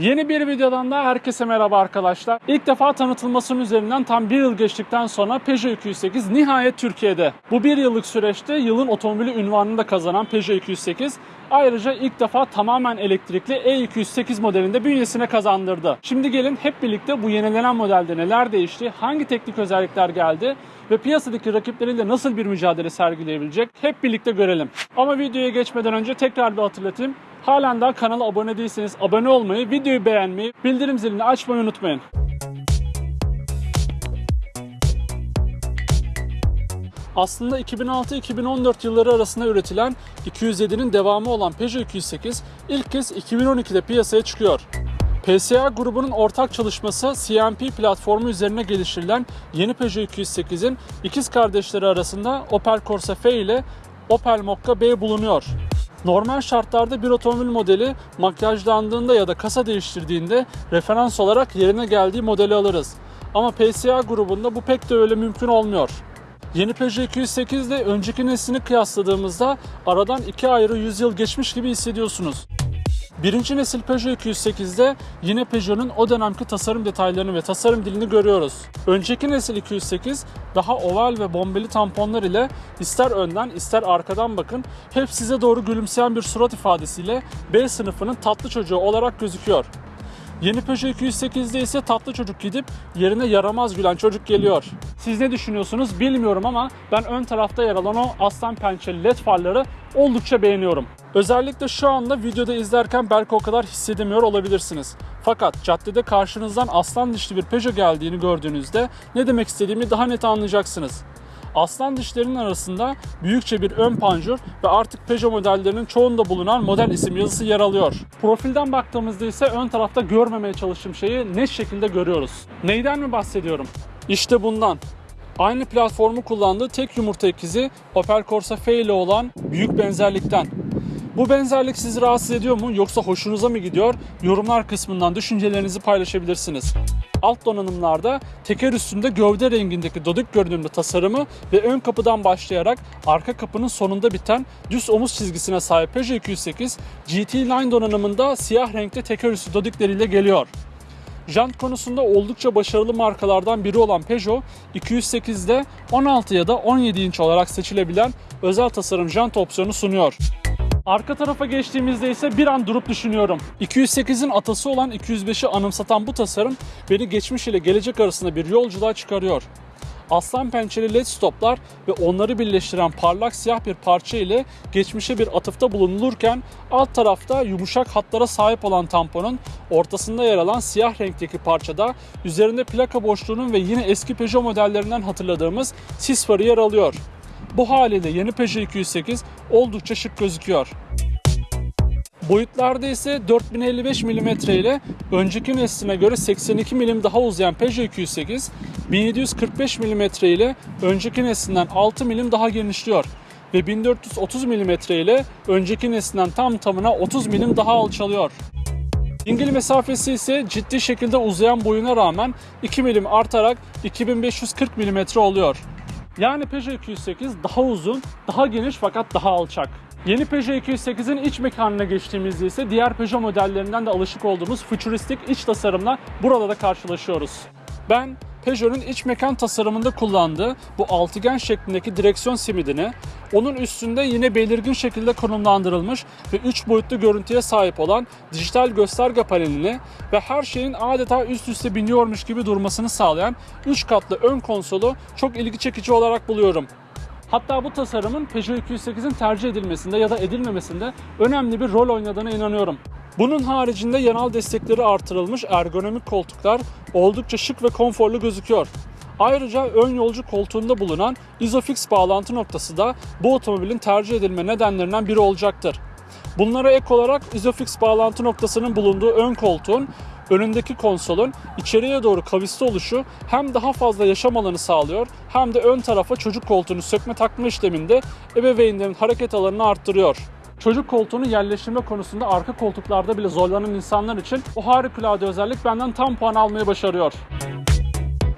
Yeni bir videodan da herkese merhaba arkadaşlar. İlk defa tanıtılmasının üzerinden tam bir yıl geçtikten sonra Peugeot 208 nihayet Türkiye'de. Bu bir yıllık süreçte yılın otomobili ünvanını da kazanan Peugeot 208 ayrıca ilk defa tamamen elektrikli E208 modelinde bünyesine kazandırdı. Şimdi gelin hep birlikte bu yenilenen modelde neler değişti, hangi teknik özellikler geldi ve piyasadaki rakipleriyle nasıl bir mücadele sergileyebilecek hep birlikte görelim. Ama videoya geçmeden önce tekrar bir hatırlatayım. Halen daha kanala abone değilseniz abone olmayı, videoyu beğenmeyi, bildirim zilini açmayı unutmayın. Aslında 2006-2014 yılları arasında üretilen 207'nin devamı olan Peugeot 208 ilk kez 2012'de piyasaya çıkıyor. PSA grubunun ortak çalışması CMP platformu üzerine geliştirilen yeni Peugeot 208'in ikiz kardeşleri arasında Opel Corsa F ile Opel Mokka B bulunuyor. Normal şartlarda bir otomobil modeli makyajlandığında ya da kasa değiştirdiğinde referans olarak yerine geldiği modeli alırız. Ama PSA grubunda bu pek de öyle mümkün olmuyor. Yeni Peugeot 208 ile önceki neslini kıyasladığımızda aradan iki ayrı yüzyıl geçmiş gibi hissediyorsunuz. Birinci nesil Peugeot 208'de yine Peugeot'un o dönemki tasarım detaylarını ve tasarım dilini görüyoruz. Önceki nesil 208 daha oval ve bombeli tamponlar ile ister önden ister arkadan bakın hep size doğru gülümseyen bir surat ifadesiyle B sınıfının tatlı çocuğu olarak gözüküyor. Yeni Peugeot 208'de ise tatlı çocuk gidip yerine yaramaz gülen çocuk geliyor. Siz ne düşünüyorsunuz bilmiyorum ama ben ön tarafta yer alan o aslan pençeli led farları oldukça beğeniyorum. Özellikle şu anda videoda izlerken belki o kadar hissedemiyor olabilirsiniz. Fakat caddede karşınızdan aslan dişli bir Peugeot geldiğini gördüğünüzde ne demek istediğimi daha net anlayacaksınız. Aslan dişlerinin arasında büyükçe bir ön panjur ve artık Peugeot modellerinin çoğunda bulunan model isim yazısı yer alıyor. Profilden baktığımızda ise ön tarafta görmemeye çalıştığım şeyi net şekilde görüyoruz. Neyden mi bahsediyorum? İşte bundan. Aynı platformu kullandığı tek yumurta ikizi Opel Corsa F ile olan büyük benzerlikten. Bu benzerlik sizi rahatsız ediyor mu yoksa hoşunuza mı gidiyor? Yorumlar kısmından düşüncelerinizi paylaşabilirsiniz. Alt donanımlarda teker üstünde gövde rengindeki dodik görünümlü tasarımı ve ön kapıdan başlayarak arka kapının sonunda biten düz omuz çizgisine sahip Peugeot 208 GT Line donanımında siyah renkte teker üstü dodikleriyle geliyor. Jant konusunda oldukça başarılı markalardan biri olan Peugeot 208'de 16 ya da 17 inç olarak seçilebilen özel tasarım jant opsiyonu sunuyor. Arka tarafa geçtiğimizde ise bir an durup düşünüyorum. 208'in atası olan 205'i anımsatan bu tasarım beni geçmiş ile gelecek arasında bir yolculuğa çıkarıyor. Aslan pençeli led stoplar ve onları birleştiren parlak siyah bir parça ile geçmişe bir atıfta bulunulurken alt tarafta yumuşak hatlara sahip olan tamponun ortasında yer alan siyah renkteki parçada üzerinde plaka boşluğunun ve yine eski Peugeot modellerinden hatırladığımız sis farı yer alıyor. Bu haliyle yeni Peugeot 208 oldukça şık gözüküyor. Boyutlarda ise 4055 mm ile önceki nesline göre 82 mm daha uzayan Peugeot 208, 1745 mm ile önceki neslinden 6 mm daha genişliyor ve 1430 mm ile önceki neslinden tam tamına 30 mm daha alçalıyor. Dingil mesafesi ise ciddi şekilde uzayan boyuna rağmen 2 mm artarak 2540 mm oluyor. Yani Peugeot 208 daha uzun, daha geniş fakat daha alçak. Yeni Peugeot 208'in iç mekanına geçtiğimizde ise diğer Peugeot modellerinden de alışık olduğumuz fütüristik iç tasarımla burada da karşılaşıyoruz. Ben Peugeot'un iç mekan tasarımında kullandığı bu altıgen şeklindeki direksiyon simidini, onun üstünde yine belirgin şekilde konumlandırılmış ve 3 boyutlu görüntüye sahip olan dijital gösterge panelini ve her şeyin adeta üst üste biniyormuş gibi durmasını sağlayan 3 katlı ön konsolu çok ilgi çekici olarak buluyorum. Hatta bu tasarımın Peugeot 208'in tercih edilmesinde ya da edilmemesinde önemli bir rol oynadığına inanıyorum. Bunun haricinde yanal destekleri artırılmış ergonomik koltuklar oldukça şık ve konforlu gözüküyor. Ayrıca ön yolcu koltuğunda bulunan Isofix bağlantı noktası da bu otomobilin tercih edilme nedenlerinden biri olacaktır. Bunlara ek olarak Isofix bağlantı noktasının bulunduğu ön koltuğun önündeki konsolun içeriye doğru kavisli oluşu hem daha fazla yaşam alanı sağlıyor hem de ön tarafa çocuk koltuğunu sökme takma işleminde ebeveynlerin hareket alanını arttırıyor. Çocuk koltuğunu yerleştirme konusunda arka koltuklarda bile zorlanan insanlar için o harikulade özellik benden tam puan almayı başarıyor.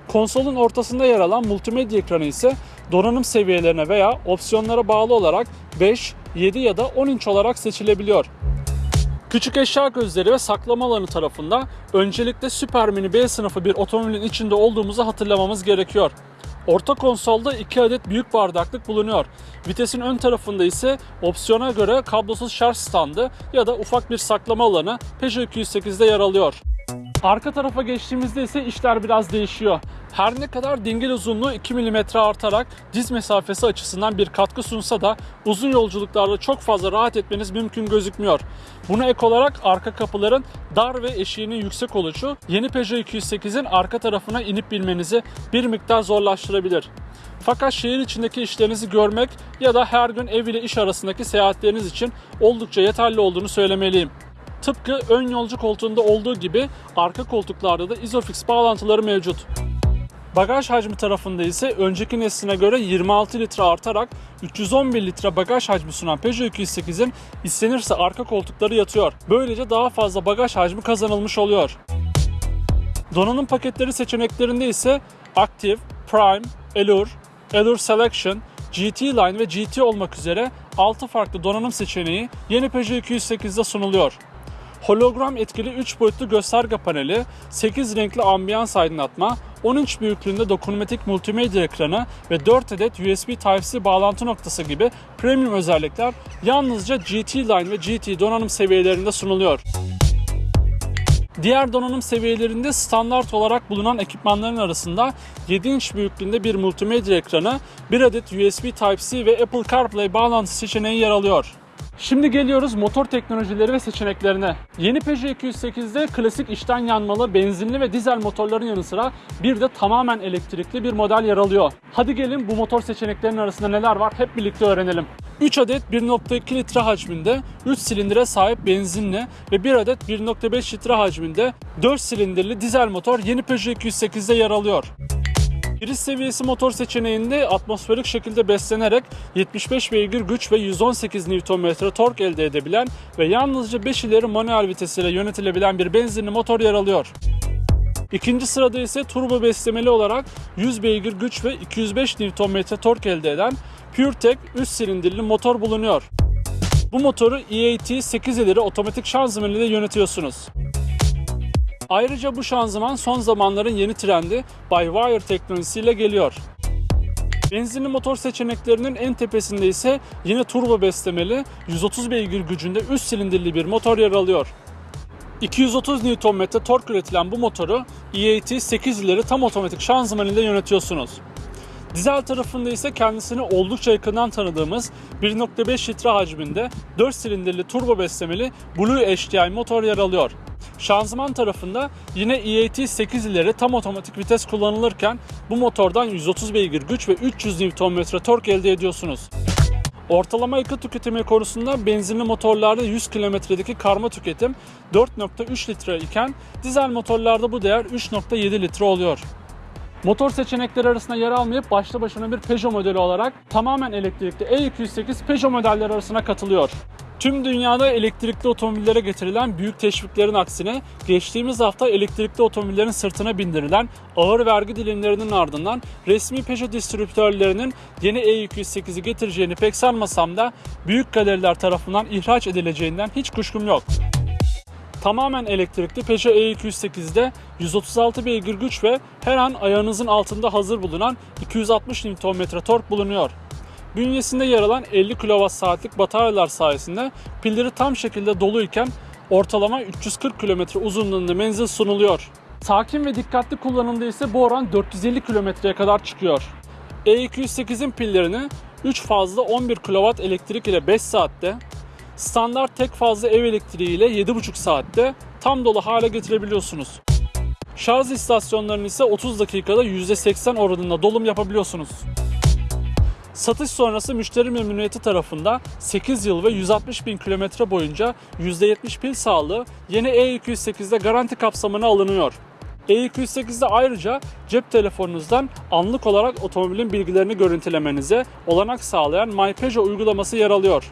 Konsolun ortasında yer alan multimedya ekranı ise donanım seviyelerine veya opsiyonlara bağlı olarak 5, 7 ya da 10 inç olarak seçilebiliyor. Küçük eşya gözleri ve saklama alanı tarafında öncelikle Super Mini B sınıfı bir otomobilin içinde olduğumuzu hatırlamamız gerekiyor. Orta konsolda 2 adet büyük bardaklık bulunuyor. Vitesin ön tarafında ise opsiyona göre kablosuz şarj standı ya da ufak bir saklama alanı Peugeot 208'de yer alıyor. Arka tarafa geçtiğimizde ise işler biraz değişiyor. Her ne kadar dingil uzunluğu 2 mm artarak diz mesafesi açısından bir katkı sunsa da uzun yolculuklarda çok fazla rahat etmeniz mümkün gözükmüyor. Buna ek olarak arka kapıların dar ve eşiğinin yüksek oluşu yeni Peugeot 208'in arka tarafına inip binmenizi bir miktar zorlaştırabilir. Fakat şehir içindeki işlerinizi görmek ya da her gün ev ile iş arasındaki seyahatleriniz için oldukça yeterli olduğunu söylemeliyim. Tıpkı ön yolcu koltuğunda olduğu gibi arka koltuklarda da Isofix bağlantıları mevcut. Bagaj hacmi tarafında ise önceki nesline göre 26 litre artarak 311 litre bagaj hacmi sunan Peugeot 208'in istenirse arka koltukları yatıyor. Böylece daha fazla bagaj hacmi kazanılmış oluyor. Donanım paketleri seçeneklerinde ise Active, Prime, Allure, Allure Selection, GT Line ve GT olmak üzere 6 farklı donanım seçeneği yeni Peugeot 208'de sunuluyor. Hologram etkili 3 boyutlu gösterge paneli, 8 renkli ambiyans aydınlatma, 10 inç büyüklüğünde dokunmatik multimedya ekranı ve 4 adet USB Type-C bağlantı noktası gibi premium özellikler yalnızca GT Line ve GT donanım seviyelerinde sunuluyor. Diğer donanım seviyelerinde standart olarak bulunan ekipmanların arasında 7 inç büyüklüğünde bir multimedya ekranı, 1 adet USB Type-C ve Apple CarPlay bağlantı seçeneği yer alıyor. Şimdi geliyoruz motor teknolojileri ve seçeneklerine. Yeni Peugeot 208'de klasik içten yanmalı, benzinli ve dizel motorların yanı sıra bir de tamamen elektrikli bir model yer alıyor. Hadi gelin bu motor seçeneklerinin arasında neler var hep birlikte öğrenelim. 3 adet 1.2 litre hacminde 3 silindire sahip benzinli ve 1 adet 1.5 litre hacminde 4 silindirli dizel motor yeni Peugeot 208'de yer alıyor. Giriş seviyesi motor seçeneğinde atmosferik şekilde beslenerek 75 beygir güç ve 118 Nm tork elde edebilen ve yalnızca 5 ileri manuel vitesiyle yönetilebilen bir benzinli motor yer alıyor. İkinci sırada ise turbo beslemeli olarak 100 beygir güç ve 205 Nm tork elde eden PureTech 3 silindirli motor bulunuyor. Bu motoru EAT 8 ileri otomatik şanzıman ile yönetiyorsunuz. Ayrıca bu şanzıman son zamanların yeni trendi by-wire teknolojisiyle geliyor. Benzinli motor seçeneklerinin en tepesinde ise yine turbo beslemeli 130 beygir gücünde 3 silindirli bir motor yer alıyor. 230 Nm tork üretilen bu motoru EAT 8 ileri tam otomatik şanzıman ile yönetiyorsunuz. Dizel tarafında ise kendisini oldukça yakından tanıdığımız 1.5 litre hacminde 4 silindirli turbo beslemeli Blue HDI motor yer alıyor. Şanzıman tarafında yine EAT 8 ileri tam otomatik vites kullanılırken bu motordan 130 beygir güç ve 300 Nm tork elde ediyorsunuz. Ortalama yakıt tüketimi konusunda benzinli motorlarda 100 kilometredeki karma tüketim 4.3 litre iken dizel motorlarda bu değer 3.7 litre oluyor. Motor seçenekleri arasında yer almayıp başlı başına bir Peugeot modeli olarak tamamen elektrikli E208 Peugeot modelleri arasına katılıyor. Tüm dünyada elektrikli otomobillere getirilen büyük teşviklerin aksine geçtiğimiz hafta elektrikli otomobillerin sırtına bindirilen ağır vergi dilimlerinin ardından resmi Peugeot distribütörlerinin yeni E208'i getireceğini pek sanmasam da büyük galeriler tarafından ihraç edileceğinden hiç kuşkum yok. Tamamen elektrikli Peugeot E208'de 136 beygir güç ve her an ayağınızın altında hazır bulunan 260 Nm tork bulunuyor. Bünyesinde yer alan 50 kWh'lik bataryalar sayesinde pilleri tam şekilde doluyken ortalama 340 km uzunluğunda menzil sunuluyor. Sakin ve dikkatli kullanımda ise bu oran 450 kilometreye kadar çıkıyor. E208'in pillerini 3 fazla 11 kW elektrik ile 5 saatte, standart tek fazla ev elektriği ile 7,5 saatte tam dolu hale getirebiliyorsunuz. Şarj istasyonlarının ise 30 dakikada %80 oranında dolum yapabiliyorsunuz. Satış sonrası müşteri memnuniyeti tarafında 8 yıl ve 160 bin kilometre boyunca %70 pil sağlığı yeni E208'de garanti kapsamına alınıyor. E208'de ayrıca cep telefonunuzdan anlık olarak otomobilin bilgilerini görüntülemenize olanak sağlayan My Peugeot uygulaması yer alıyor.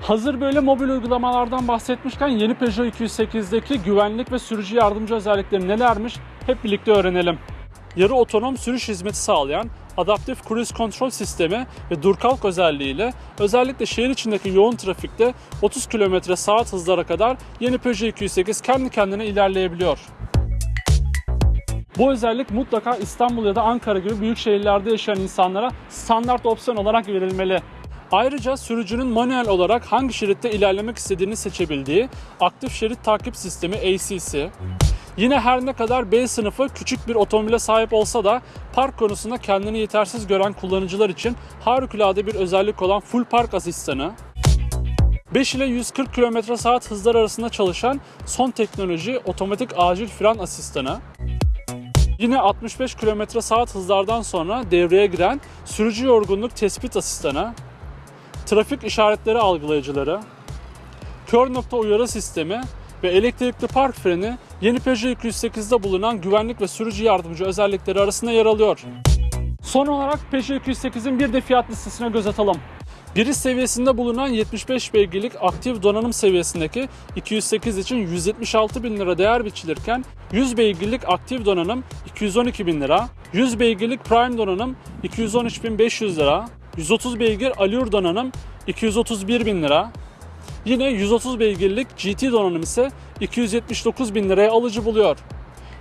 Hazır böyle mobil uygulamalardan bahsetmişken yeni Peugeot 208'deki güvenlik ve sürücü yardımcı özellikleri nelermiş hep birlikte öğrenelim. Yarı otonom sürüş hizmeti sağlayan adaptif cruise kontrol sistemi ve dur kalk özelliğiyle özellikle şehir içindeki yoğun trafikte 30 km saat hızlara kadar yeni Peugeot 208 kendi kendine ilerleyebiliyor. Bu özellik mutlaka İstanbul ya da Ankara gibi büyük şehirlerde yaşayan insanlara standart opsiyon olarak verilmeli. Ayrıca sürücünün manuel olarak hangi şeritte ilerlemek istediğini seçebildiği aktif şerit takip sistemi ACC, Yine her ne kadar B sınıfı küçük bir otomobile sahip olsa da park konusunda kendini yetersiz gören kullanıcılar için harikulade bir özellik olan full park asistanı, 5 ile 140 km saat hızlar arasında çalışan son teknoloji otomatik acil fren asistanı, Yine 65 km saat hızlardan sonra devreye giren sürücü yorgunluk tespit asistanı, trafik işaretleri algılayıcıları, kör nokta uyarı sistemi ve elektrikli park freni yeni Peugeot 208'de bulunan güvenlik ve sürücü yardımcı özellikleri arasında yer alıyor. Son olarak Peugeot 208'in bir de fiyat listesine göz atalım. Giriş seviyesinde bulunan 75 beygirlik aktif donanım seviyesindeki 208 için 176 bin lira değer biçilirken 100 beygirlik aktif donanım 212 bin lira, 100 beygirlik prime donanım 213.500 lira, 130 beygir Allure donanım 231 bin lira, Yine 130 beygirlik GT donanım ise 279 bin liraya alıcı buluyor.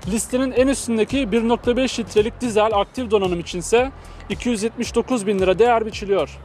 Listenin en üstündeki 1.5 litrelik dizel aktif donanım içinse 279 bin lira değer biçiliyor.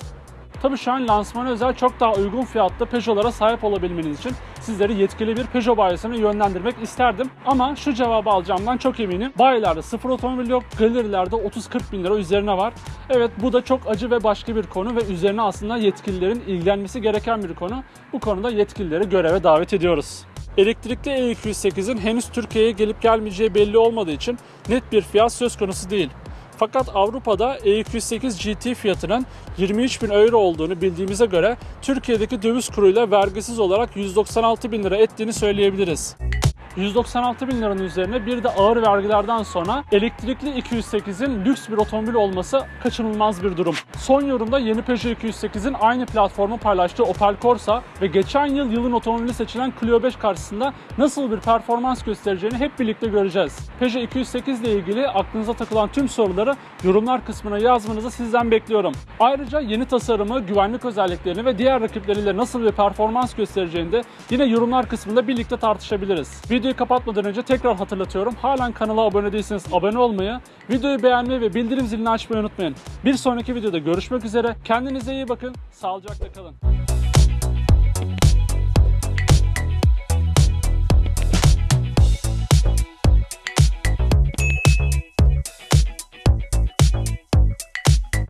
Tabii şu an lansmana özel çok daha uygun fiyatlı Peugeot'lara sahip olabilmeniz için sizleri yetkili bir Peugeot bayisine yönlendirmek isterdim. Ama şu cevabı alacağımdan çok eminim. Bayilerde sıfır otomobil yok, galerilerde 30-40 bin lira üzerine var. Evet bu da çok acı ve başka bir konu ve üzerine aslında yetkililerin ilgilenmesi gereken bir konu. Bu konuda yetkilileri göreve davet ediyoruz. Elektrikli E208'in henüz Türkiye'ye gelip gelmeyeceği belli olmadığı için net bir fiyat söz konusu değil. Fakat Avrupa'da E208 GT fiyatının 23 bin euro olduğunu bildiğimize göre Türkiye'deki döviz kuruyla vergisiz olarak 196 bin lira ettiğini söyleyebiliriz. 196 bin liranın üzerine bir de ağır vergilerden sonra elektrikli 208'in lüks bir otomobil olması kaçınılmaz bir durum. Son yorumda yeni Peugeot 208'in aynı platformu paylaştığı Opel Corsa ve geçen yıl yılın otomobili seçilen Clio 5 karşısında nasıl bir performans göstereceğini hep birlikte göreceğiz. Peugeot 208 ile ilgili aklınıza takılan tüm soruları yorumlar kısmına yazmanızı sizden bekliyorum. Ayrıca yeni tasarımı, güvenlik özelliklerini ve diğer rakipleriyle nasıl bir performans göstereceğini de yine yorumlar kısmında birlikte tartışabiliriz. Videoyu kapatmadan önce tekrar hatırlatıyorum. Halen kanala abone değilseniz abone olmayı, videoyu beğenmeyi ve bildirim zilini açmayı unutmayın. Bir sonraki videoda görüşmek üzere. Kendinize iyi bakın. Sağlıcakla kalın.